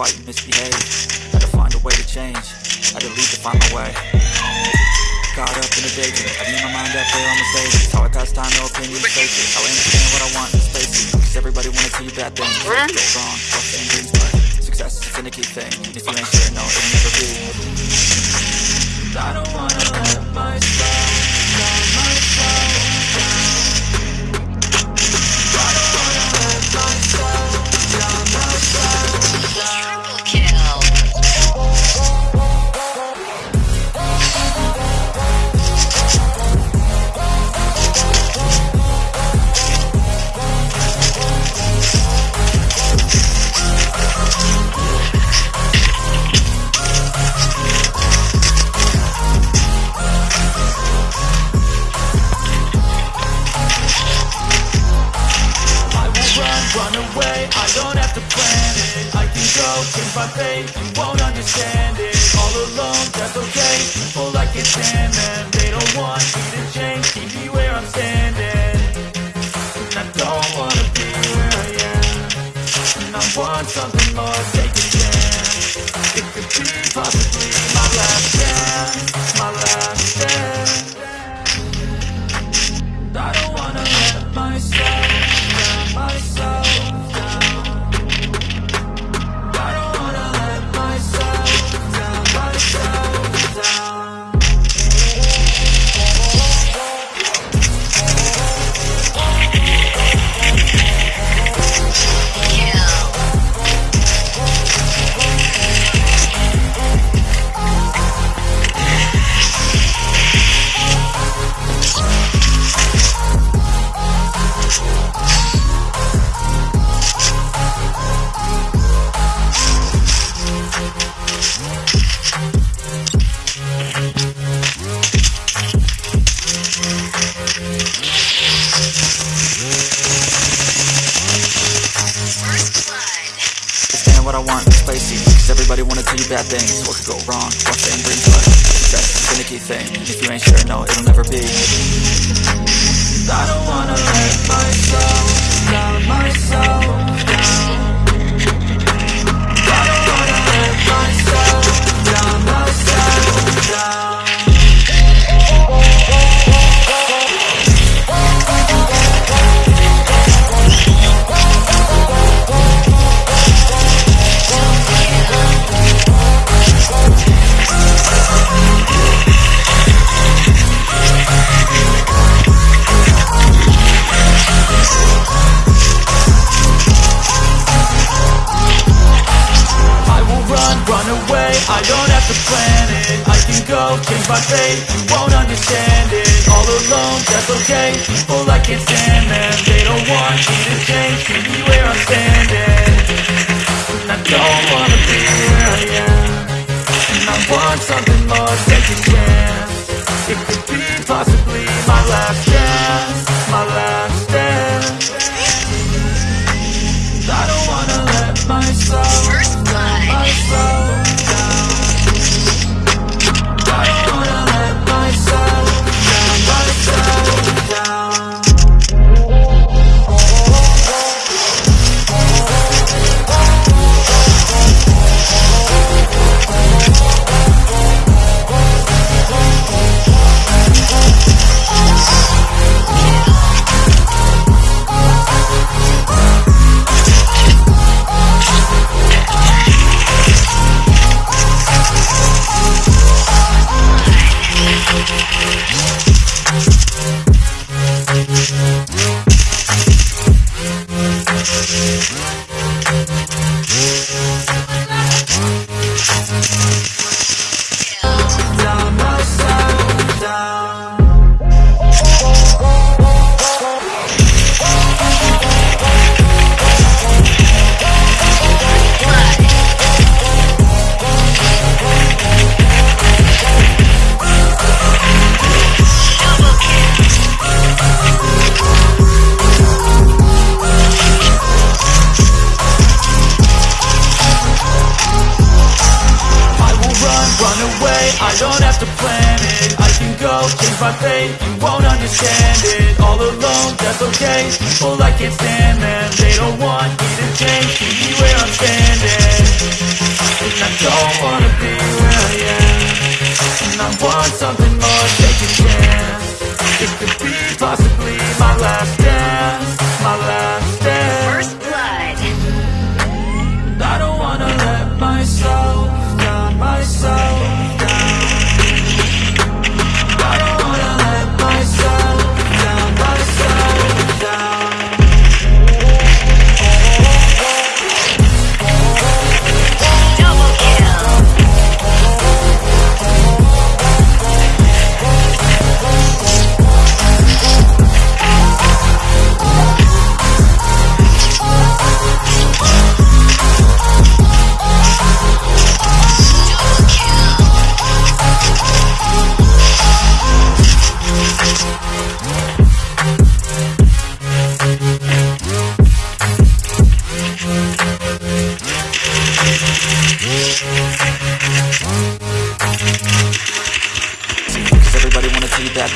fight and misbehave, had to find a way to change, had to leave to find my way. Caught up in the daydream, I beat my mind up there on the stage. It's how I pass time, no opinions, face it. How I understand what I want in space. Cause everybody wanna tell you bad things. Go wrong, what thing dreams, but success is a finicky thing. If you ain't sure, no, it'll never be. I don't wanna I them They don't want me to change, keep me where I'm standing. And I don't wanna be where I am. And I want something want, it's spicy. Cause everybody wanna tell you bad things. What could go wrong, what thing brings luck Success is a finicky thing. If you ain't sure, no, it'll never be. I don't wanna let myself. Down, myself my fate, you won't understand it. All alone, that's okay, my fate You won't understand it. All alone, that's okay. Well, I can't stand them They don't want me to change. Me where I'm standing. And I don't wanna be where I am. And I want something more, take a chance It could be possibly my last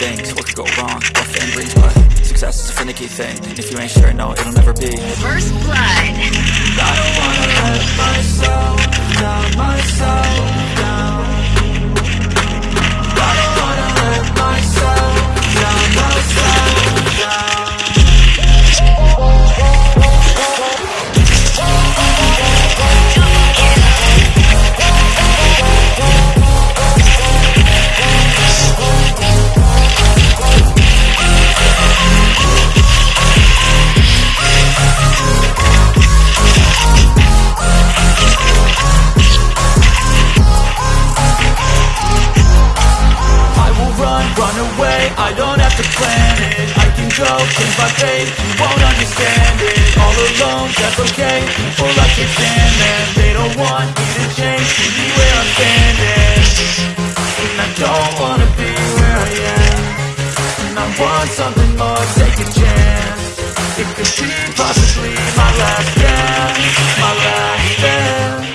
bad things, what could go wrong, what fame brings, but success is a finicky thing. And if you ain't sure, no, it'll never be. First blood. I don't wanna let myself down, myself I don't have to plan it. I can go, change my fate, you won't understand it. All alone, that's okay, well I can't stand them They don't want me to change, keep me where I'm standing. And I don't wanna be where I am. And I want something more, take a chance. It could be possibly my last dance My last dance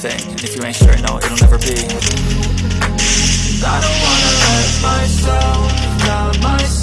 thing, and if you ain't sure, no, it'll never be. I don't wanna let myself down, myself